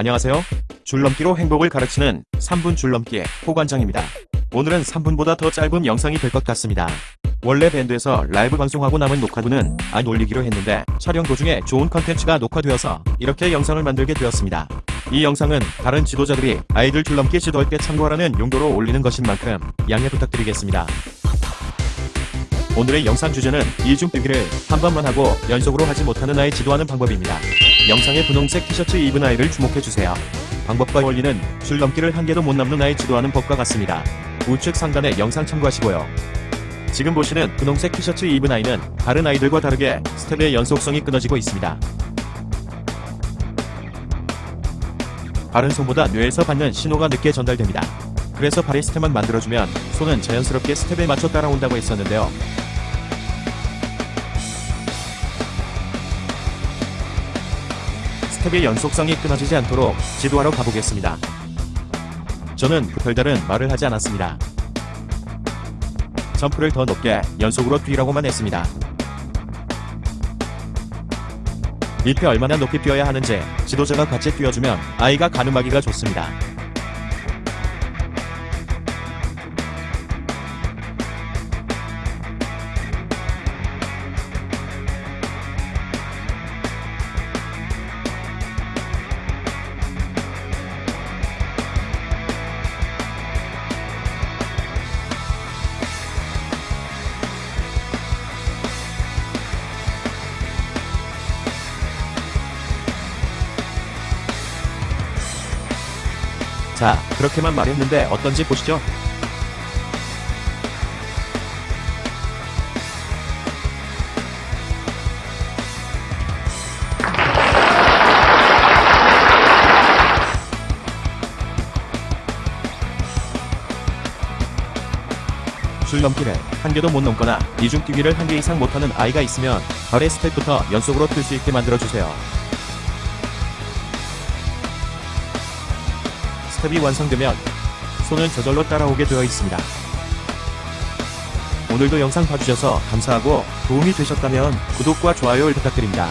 안녕하세요. 줄넘기로 행복을 가르치는 3분 줄넘기의 호관장입니다. 오늘은 3분보다 더 짧은 영상이 될 것 같습니다. 원래 밴드에서 라이브 방송하고 남은 녹화분은 안 올리기로 했는데 촬영 도중에 좋은 컨텐츠가 녹화되어서 이렇게 영상을 만들게 되었습니다. 이 영상은 다른 지도자들이 아이들 줄넘기 지도할 때 참고하라는 용도로 올리는 것인 만큼 양해 부탁드리겠습니다. 오늘의 영상 주제는 이중 뛰기를 한 번만 하고 연속으로 하지 못하는 아이 지도하는 방법입니다. 영상의 분홍색 티셔츠 입은 아이를 주목해주세요. 방법과 원리는 줄넘기를 한 개도 못 넘는 아이 지도하는 법과 같습니다. 우측 상단에 영상 참고하시고요. 지금 보시는 분홍색 티셔츠 입은 아이는 다른 아이들과 다르게 스텝의 연속성이 끊어지고 있습니다. 발은 손보다 뇌에서 받는 신호가 늦게 전달됩니다. 그래서 발의 스텝만 만들어주면 손은 자연스럽게 스텝에 맞춰 따라온다고 했었는데요. 스텝의 연속성이 끊어지지 않도록 지도하러 가보겠습니다. 저는 별다른 말을 하지 않았습니다. 점프를 더 높게 연속으로 뛰라고만 했습니다. 밑에 얼마나 높이 뛰어야 하는지 지도자가 같이 뛰어주면 아이가 가늠하기가 좋습니다. 자, 그렇게만 말했는데 어떤지 보시죠. 줄넘기를 한 개도 못 넘거나 이중 뛰기를 한 개 이상 못하는 아이가 있으면 발의 스텝부터 연속으로 뛸 수 있게 만들어주세요. 스텝이 완성되면 손은 저절로 따라오게 되어 있습니다. 오늘도 영상 봐주셔서 감사하고 도움이 되셨다면 구독과 좋아요를 부탁드립니다.